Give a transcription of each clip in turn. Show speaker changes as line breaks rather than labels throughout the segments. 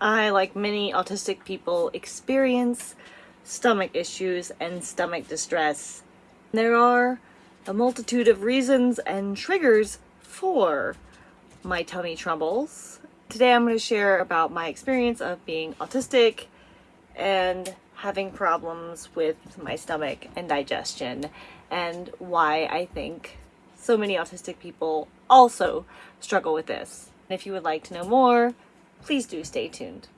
I, like many autistic people, experience stomach issues and stomach distress. There are a multitude of reasons and triggers for my tummy troubles. Today I'm going to share about my experience of being autistic and having problems with my stomach and digestion and why I think so many autistic people also struggle with this. If you would like to know more, please do stay tuned.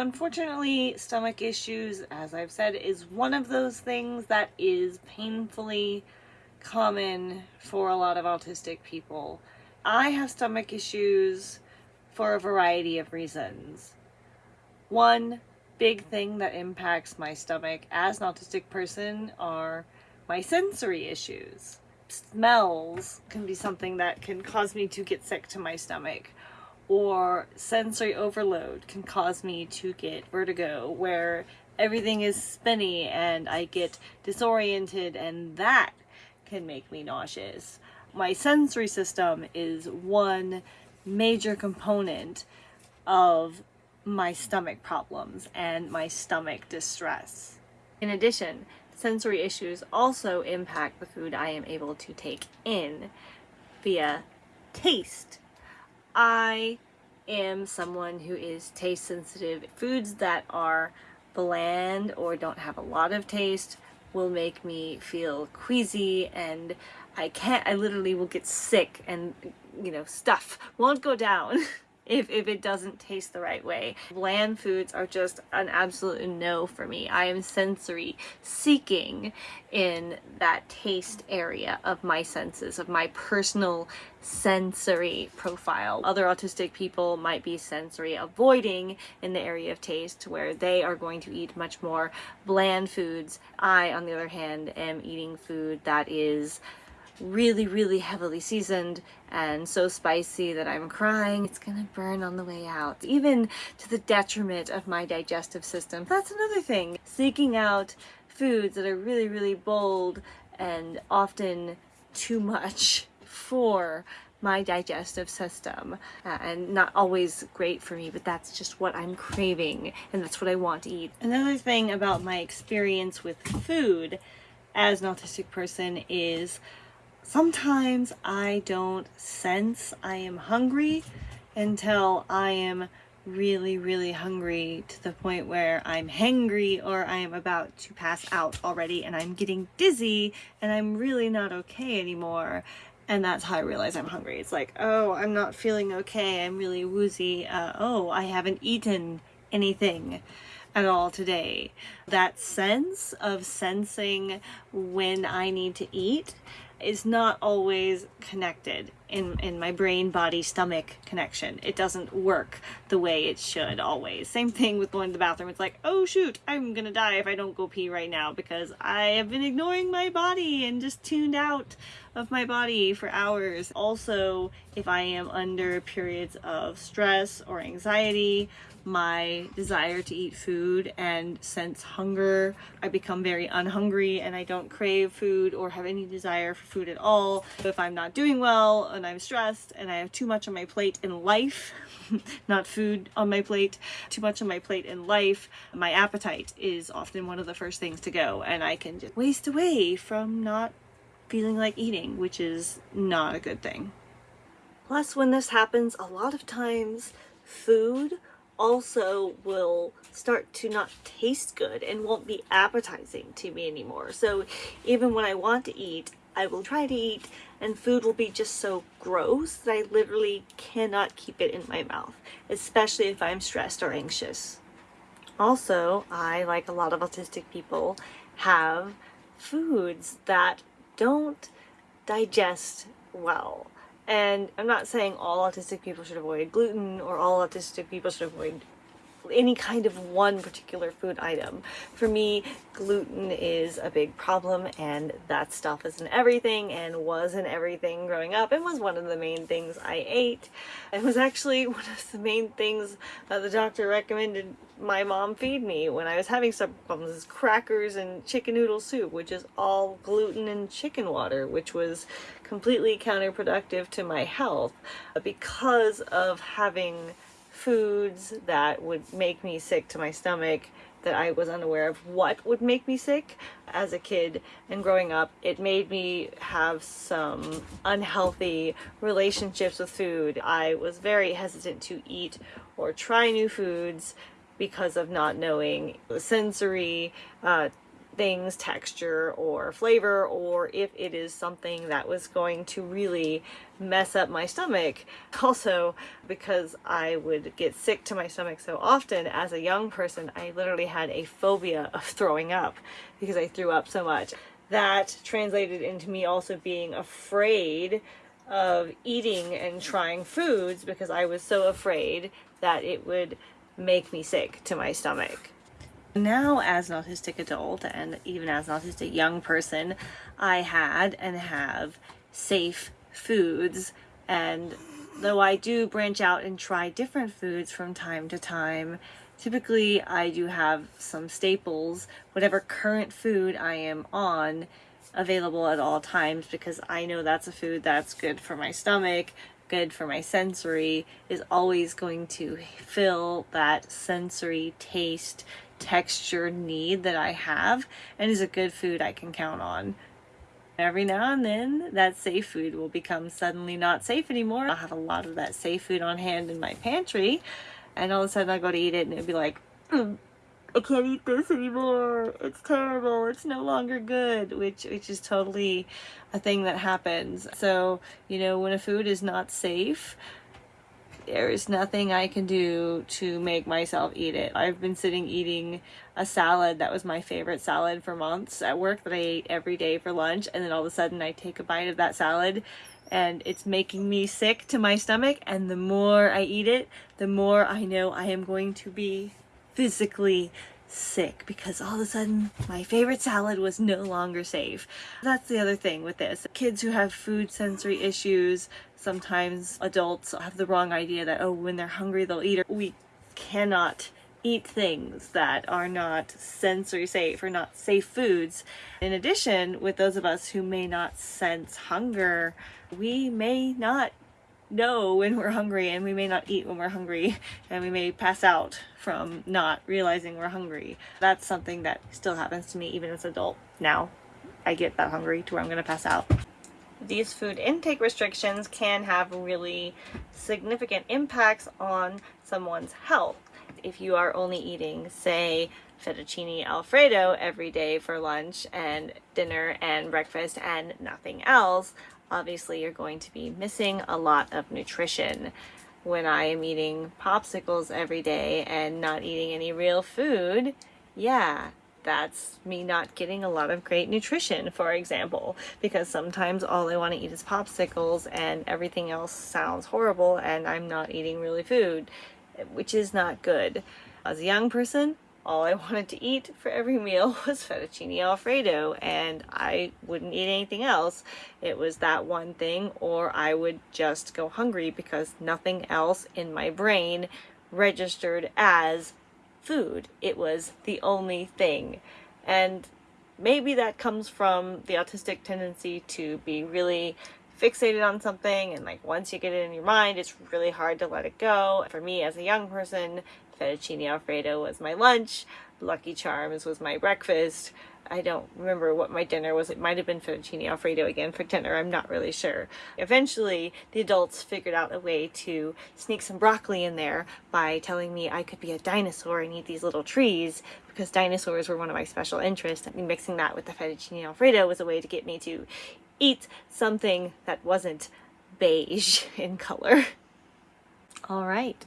Unfortunately, stomach issues, as I've said, is one of those things that is painfully common for a lot of autistic people. I have stomach issues for a variety of reasons. One big thing that impacts my stomach as an autistic person are my sensory issues. Smells can be something that can cause me to get sick to my stomach or sensory overload can cause me to get vertigo where everything is spinny and I get disoriented and that can make me nauseous. My sensory system is one major component of my stomach problems and my stomach distress. In addition, sensory issues also impact the food I am able to take in via taste I am someone who is taste sensitive. Foods that are bland or don't have a lot of taste will make me feel queasy and I can't, I literally will get sick and, you know, stuff won't go down. if, if it doesn't taste the right way. Bland foods are just an absolute no for me. I am sensory seeking in that taste area of my senses, of my personal sensory profile. Other autistic people might be sensory avoiding in the area of taste where they are going to eat much more bland foods. I, on the other hand, am eating food that is really, really heavily seasoned and so spicy that I'm crying. It's gonna burn on the way out, even to the detriment of my digestive system. That's another thing. Seeking out foods that are really, really bold and often too much for my digestive system uh, and not always great for me but that's just what I'm craving and that's what I want to eat. Another thing about my experience with food as an autistic person is sometimes I don't sense I am hungry until I am really, really hungry to the point where I'm hangry or I am about to pass out already and I'm getting dizzy and I'm really not okay anymore. And that's how I realize I'm hungry. It's like, oh, I'm not feeling okay. I'm really woozy. Uh, oh, I haven't eaten anything at all today. That sense of sensing when I need to eat is not always connected in, in my brain, body, stomach connection. It doesn't work the way it should always. Same thing with going to the bathroom. It's like, oh shoot, I'm gonna die if I don't go pee right now because I have been ignoring my body and just tuned out of my body for hours. Also, if I am under periods of stress or anxiety my desire to eat food and sense hunger. I become very unhungry and I don't crave food or have any desire for food at all. If I'm not doing well and I'm stressed and I have too much on my plate in life, not food on my plate, too much on my plate in life, my appetite is often one of the first things to go and I can just waste away from not feeling like eating, which is not a good thing. Plus, when this happens, a lot of times food also will start to not taste good and won't be appetizing to me anymore. So even when I want to eat, I will try to eat and food will be just so gross that I literally cannot keep it in my mouth, especially if I'm stressed or anxious. Also, I, like a lot of autistic people, have foods that don't digest well. And I'm not saying all autistic people should avoid gluten or all autistic people should avoid any kind of one particular food item. For me, gluten is a big problem and that stuff is in everything and was in everything growing up and was one of the main things I ate. It was actually one of the main things that the doctor recommended my mom feed me when I was having some problems is crackers and chicken noodle soup, which is all gluten and chicken water, which was completely counterproductive to my health because of having foods that would make me sick to my stomach that I was unaware of what would make me sick as a kid and growing up. It made me have some unhealthy relationships with food. I was very hesitant to eat or try new foods because of not knowing the sensory uh, things, texture or flavor, or if it is something that was going to really mess up my stomach. Also, because I would get sick to my stomach so often as a young person, I literally had a phobia of throwing up because I threw up so much. That translated into me also being afraid of eating and trying foods because I was so afraid that it would make me sick to my stomach. Now, as an autistic adult and even as an autistic young person, I had and have safe foods. And though I do branch out and try different foods from time to time, typically I do have some staples, whatever current food I am on, available at all times because I know that's a food that's good for my stomach, good for my sensory, is always going to fill that sensory taste texture need that I have and is a good food I can count on. Every now and then that safe food will become suddenly not safe anymore. I'll have a lot of that safe food on hand in my pantry and all of a sudden I'll go to eat it and it'll be like, mm, I can't eat this anymore. It's terrible. It's no longer good, which which is totally a thing that happens. So, you know, when a food is not safe, there is nothing I can do to make myself eat it. I've been sitting eating a salad that was my favorite salad for months at work that I ate every day for lunch and then all of a sudden I take a bite of that salad and it's making me sick to my stomach and the more I eat it, the more I know I am going to be physically sick because all of a sudden my favorite salad was no longer safe. That's the other thing with this. Kids who have food sensory issues, sometimes adults have the wrong idea that, oh, when they're hungry, they'll eat. We cannot eat things that are not sensory safe or not safe foods. In addition, with those of us who may not sense hunger, we may not know when we're hungry and we may not eat when we're hungry and we may pass out from not realizing we're hungry. That's something that still happens to me even as an adult now. I get that hungry to where I'm going to pass out. These food intake restrictions can have really significant impacts on someone's health. If you are only eating, say, fettuccine alfredo every day for lunch and dinner and breakfast and nothing else, obviously you're going to be missing a lot of nutrition. When I am eating popsicles every day and not eating any real food, yeah, that's me not getting a lot of great nutrition, for example, because sometimes all I want to eat is popsicles and everything else sounds horrible and I'm not eating really food, which is not good. As a young person, all I wanted to eat for every meal was fettuccine alfredo and I wouldn't eat anything else. It was that one thing or I would just go hungry because nothing else in my brain registered as food. It was the only thing. And maybe that comes from the autistic tendency to be really fixated on something and like once you get it in your mind it's really hard to let it go. For me as a young person fettuccine alfredo was my lunch, Lucky Charms was my breakfast. I don't remember what my dinner was. It might have been fettuccine alfredo again for dinner. I'm not really sure. Eventually, the adults figured out a way to sneak some broccoli in there by telling me I could be a dinosaur and eat these little trees because dinosaurs were one of my special interests. And mixing that with the fettuccine alfredo was a way to get me to eat something that wasn't beige in color. All right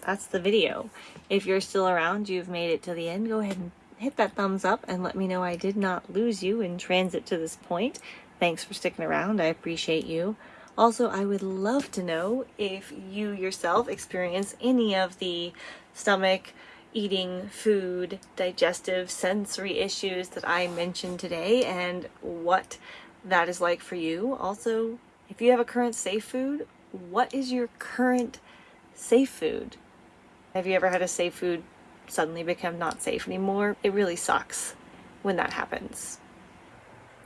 that's the video. If you're still around, you've made it to the end, go ahead and hit that thumbs up and let me know I did not lose you in transit to this point. Thanks for sticking around. I appreciate you. Also, I would love to know if you yourself experience any of the stomach, eating, food, digestive, sensory issues that I mentioned today and what that is like for you. Also, if you have a current safe food, what is your current safe food? Have you ever had a safe food suddenly become not safe anymore? It really sucks when that happens.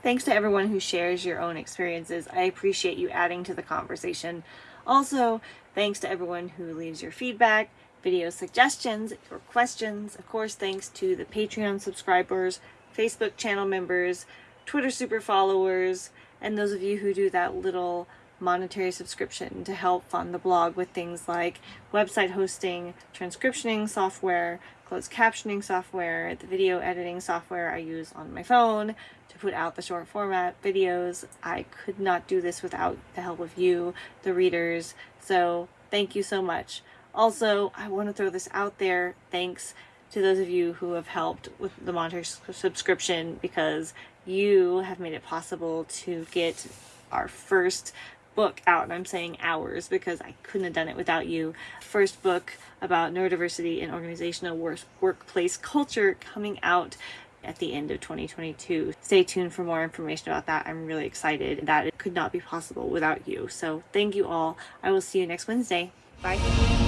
Thanks to everyone who shares your own experiences. I appreciate you adding to the conversation. Also, thanks to everyone who leaves your feedback, video suggestions, or questions. Of course, thanks to the Patreon subscribers, Facebook channel members, Twitter super followers, and those of you who do that little monetary subscription to help fund the blog with things like website hosting, transcriptioning software, closed captioning software, the video editing software I use on my phone to put out the short format videos. I could not do this without the help of you, the readers, so thank you so much. Also, I want to throw this out there. Thanks to those of you who have helped with the monetary subscription because you have made it possible to get our first book out, and I'm saying ours because I couldn't have done it without you. First book about neurodiversity and organizational work workplace culture coming out at the end of 2022. Stay tuned for more information about that. I'm really excited that it could not be possible without you. So thank you all. I will see you next Wednesday. Bye.